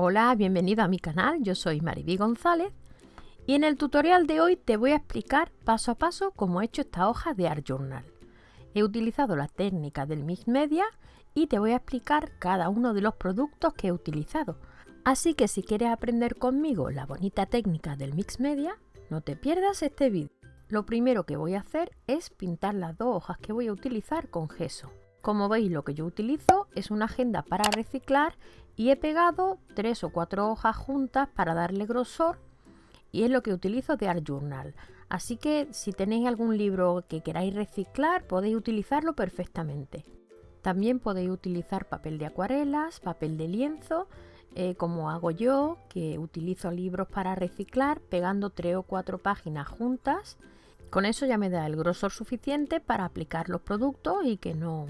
Hola, bienvenido a mi canal, yo soy Mariby González y en el tutorial de hoy te voy a explicar paso a paso cómo he hecho esta hoja de Art Journal. He utilizado la técnica del Mix Media y te voy a explicar cada uno de los productos que he utilizado. Así que si quieres aprender conmigo la bonita técnica del Mix Media, no te pierdas este vídeo. Lo primero que voy a hacer es pintar las dos hojas que voy a utilizar con gesso. Como veis lo que yo utilizo es una agenda para reciclar y he pegado tres o cuatro hojas juntas para darle grosor y es lo que utilizo de Art Journal. Así que si tenéis algún libro que queráis reciclar podéis utilizarlo perfectamente. También podéis utilizar papel de acuarelas, papel de lienzo, eh, como hago yo, que utilizo libros para reciclar pegando tres o cuatro páginas juntas. Con eso ya me da el grosor suficiente para aplicar los productos y que no,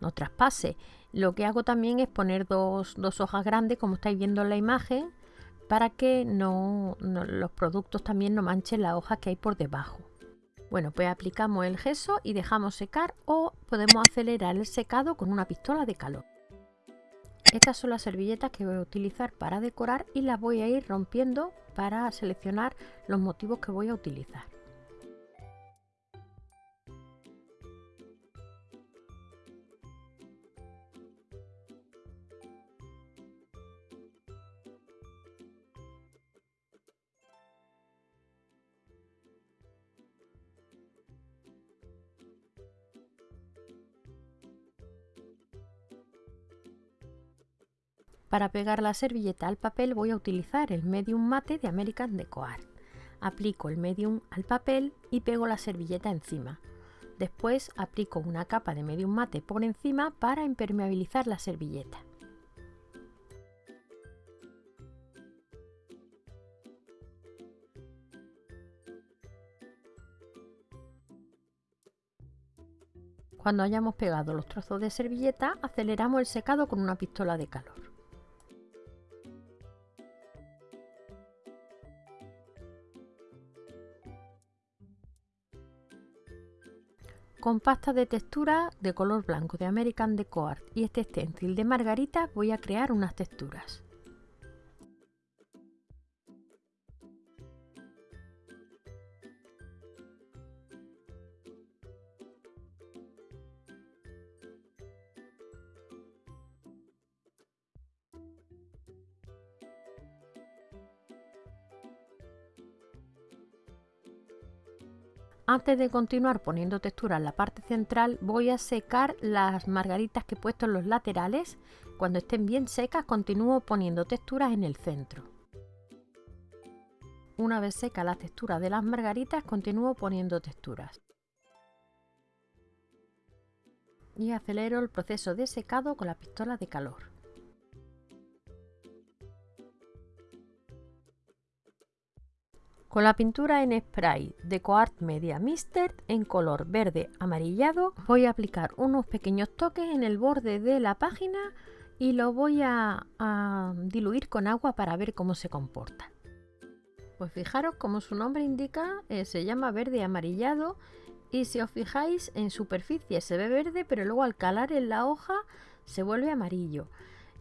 no traspase. Lo que hago también es poner dos, hojas grandes, como estáis viendo en la imagen, para que no, los productos también no manchen la hoja que hay por debajo. Bueno, pues aplicamos el gesso y dejamos secar o podemos acelerar el secado con una pistola de calor. Estas son las servilletas que voy a utilizar para decorar y las voy a ir rompiendo para seleccionar los motivos que voy a utilizar. Para pegar la servilleta al papel voy a utilizar el medium mate de American Deco Art. Aplico el medium al papel y pego la servilleta encima. Después aplico una capa de medium mate por encima para impermeabilizar la servilleta. Cuando hayamos pegado los trozos de servilleta, aceleramos el secado con una pistola de calor. Con pasta de textura de color blanco de American Deco Art y este stencil de margarita voy a crear unas texturas. Antes de continuar poniendo textura en la parte central, voy a secar las margaritas que he puesto en los laterales. Cuando estén bien secas, continúo poniendo texturas en el centro. Una vez seca la textura de las margaritas, continúo poniendo texturas. Y acelero el proceso de secado con la pistola de calor. Con la pintura en spray de Coart Media Mister en color verde amarillado voy a aplicar unos pequeños toques en el borde de la página y lo voy a, diluir con agua para ver cómo se comporta. Pues fijaros como su nombre indica, eh, se llama verde amarillado y si os fijáis en superficie se ve verde pero luego al calar en la hoja se vuelve amarillo.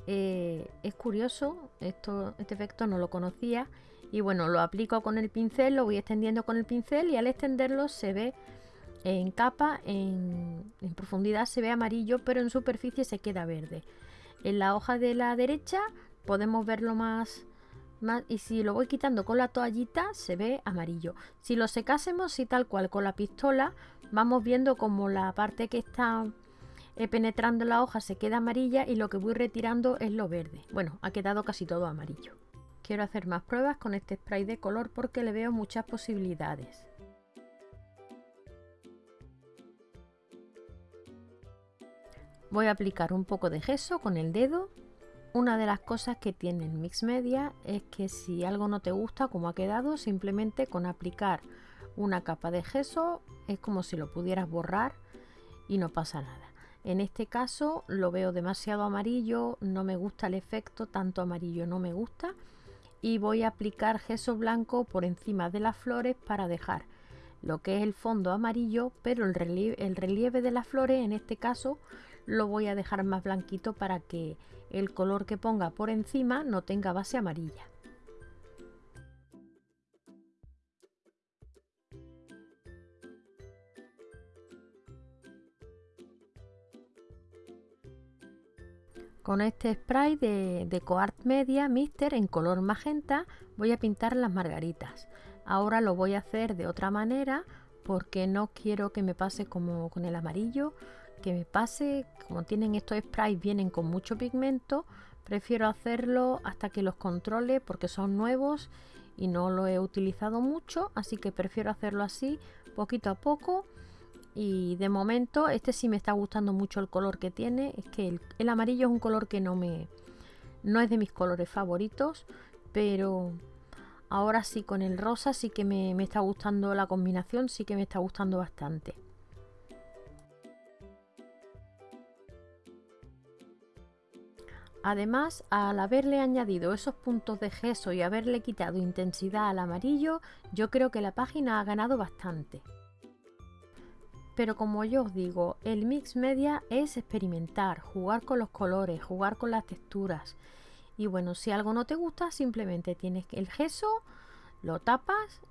Eh, es curioso, esto, este efecto no lo conocía y bueno, lo aplico con el pincel, lo voy extendiendo con el pincel y al extenderlo se ve en capa, en, profundidad se ve amarillo, pero en superficie se queda verde. En la hoja de la derecha podemos verlo más, y si lo voy quitando con la toallita se ve amarillo. Si lo secásemos y tal cual con la pistola, vamos viendo como la parte que está eh, penetrando la hoja se queda amarilla y lo que voy retirando es lo verde. Bueno, ha quedado casi todo amarillo. Quiero hacer más pruebas con este spray de color porque le veo muchas posibilidades. Voy a aplicar un poco de gesso con el dedo. Una de las cosas que tiene el Mix Media es que si algo no te gusta como ha quedado, simplemente con aplicar una capa de gesso es como si lo pudieras borrar y no pasa nada. En este caso lo veo demasiado amarillo, no me gusta el efecto, tanto amarillo no me gusta y voy a aplicar gesso blanco por encima de las flores para dejar lo que es el fondo amarillo pero el relieve, el relieve de las flores en este caso lo voy a dejar más blanquito para que el color que ponga por encima no tenga base amarilla. Con este spray de, de Coart Media Mister en color magenta voy a pintar las margaritas. Ahora lo voy a hacer de otra manera porque no quiero que me pase como con el amarillo, que me pase, como tienen estos sprays vienen con mucho pigmento, prefiero hacerlo hasta que los controle porque son nuevos y no lo he utilizado mucho, así que prefiero hacerlo así, poquito a poco y de momento este sí me está gustando mucho el color que tiene es que el, amarillo es un color que no me no es de mis colores favoritos pero ahora sí con el rosa sí que me, me está gustando la combinación sí que me está gustando bastante Además, al haberle añadido esos puntos de gesso y haberle quitado intensidad al amarillo, yo creo que la página ha ganado bastante. Pero como yo os digo, el mix media es experimentar, jugar con los colores, jugar con las texturas. Y bueno, si algo no te gusta, simplemente tienes el gesso, lo tapas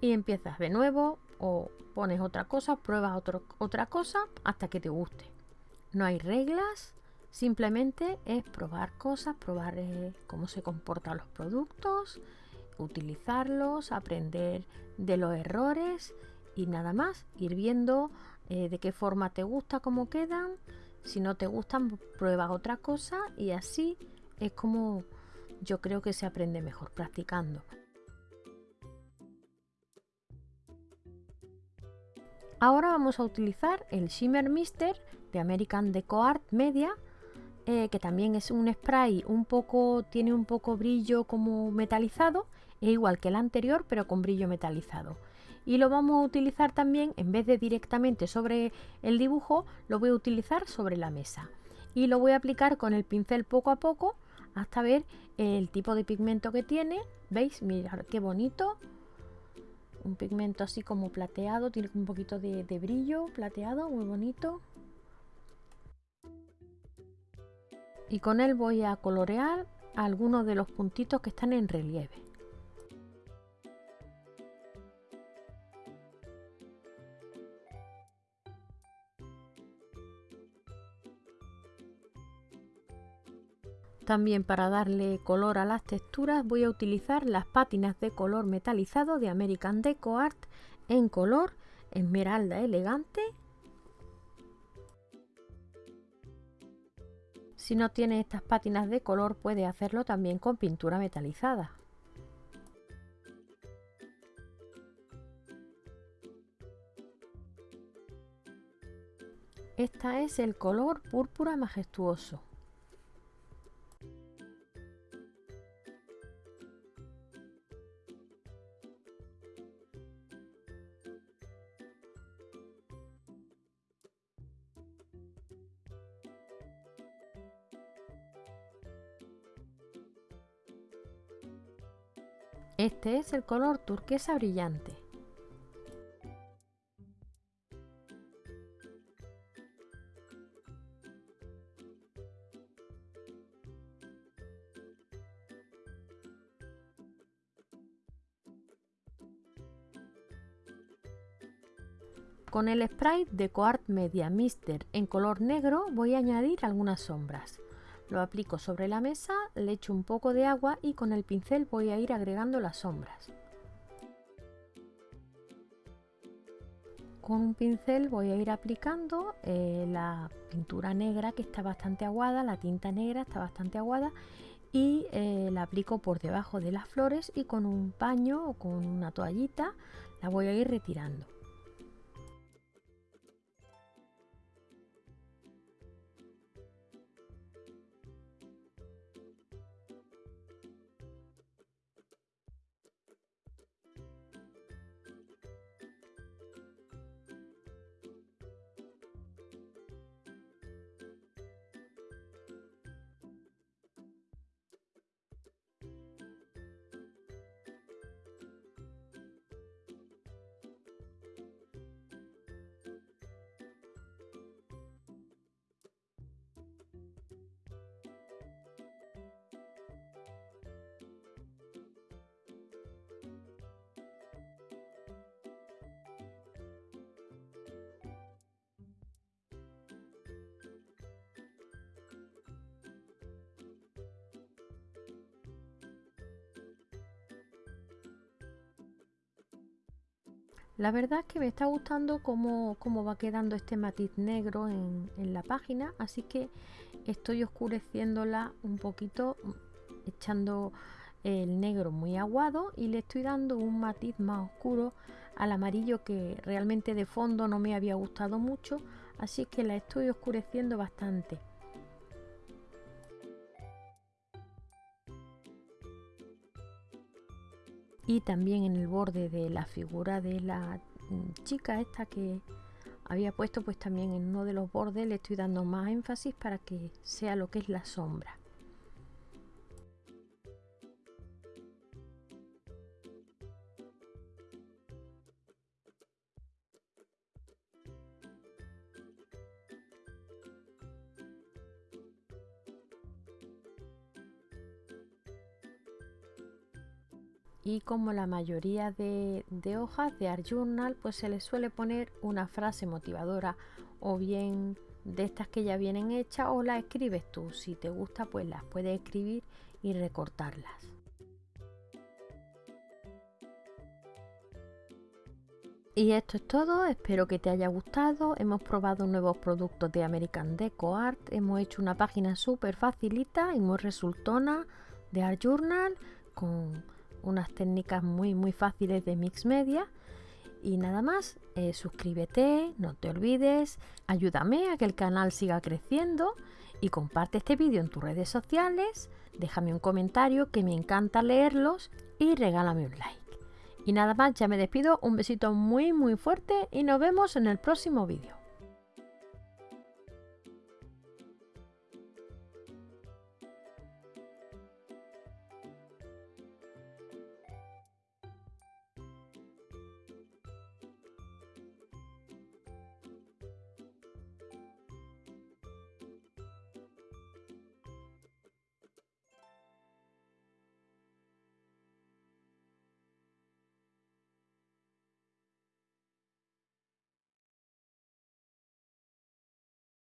y empiezas de nuevo o pones otra cosa, pruebas otra cosa hasta que te guste. No hay reglas, simplemente es probar cosas, probar eh, cómo se comportan los productos, utilizarlos, aprender de los errores y nada más, ir viendo eh, de qué forma te gusta, cómo quedan, si no te gustan, pruebas otra cosa y así es como yo creo que se aprende mejor practicando. Ahora vamos a utilizar el Shimmer Mister de American Deco Art Media, eh, que también es un spray un poco, tiene un poco brillo como metalizado, es igual que el anterior pero con brillo metalizado. Y lo vamos a utilizar también en vez de directamente sobre el dibujo lo voy a utilizar sobre la mesa. Y lo voy a aplicar con el pincel poco a poco hasta ver el tipo de pigmento que tiene. Veis mirad qué bonito. Un pigmento así como plateado tiene un poquito de brillo plateado muy bonito. Y con él voy a colorear algunos de los puntitos que están en relieve También para darle color a las texturas voy a utilizar las pátinas de color metalizado de American Deco Art en color esmeralda elegante. Si no tiene estas pátinas de color puede hacerlo también con pintura metalizada. Esta es el color púrpura majestuoso. Este es el color turquesa brillante. Con el spray de Coart Media Mister en color negro voy a añadir algunas sombras. Lo aplico sobre la mesa, le echo un poco de agua y con el pincel voy a ir agregando las sombras. Con un pincel voy a ir aplicando eh, la pintura negra que está bastante aguada, la tinta negra está bastante aguada y eh, la aplico por debajo de las flores y con un paño o con una toallita la voy a ir retirando. La verdad es que me está gustando cómo, cómo va quedando este matiz negro en, en, la página, así que estoy oscureciéndola un poquito, echando el negro muy aguado y le estoy dando un matiz más oscuro al amarillo que realmente de fondo no me había gustado mucho, así que la estoy oscureciendo bastante. Y también en el borde de la figura de la mm, chica esta que había puesto pues también en uno de los bordes le estoy dando más énfasis para que sea lo que es la sombra y como la mayoría de, hojas de Art Journal pues se les suele poner una frase motivadora o bien de estas que ya vienen hechas o las escribes tú si te gusta pues las puedes escribir y recortarlas Y esto es todo, espero que te haya gustado. Hemos probado nuevos productos de American Deco Art. Hemos hecho una página súper facilita y muy resultona de Art Journal con unas técnicas muy muy fáciles de mix media y nada más, eh, suscríbete, no te olvides, ayúdame a que el canal siga creciendo y comparte este vídeo en tus redes sociales, déjame un comentario que me encanta leerlos y regálame un like. Y nada más, ya me despido, un besito muy muy fuerte y nos vemos en el próximo vídeo.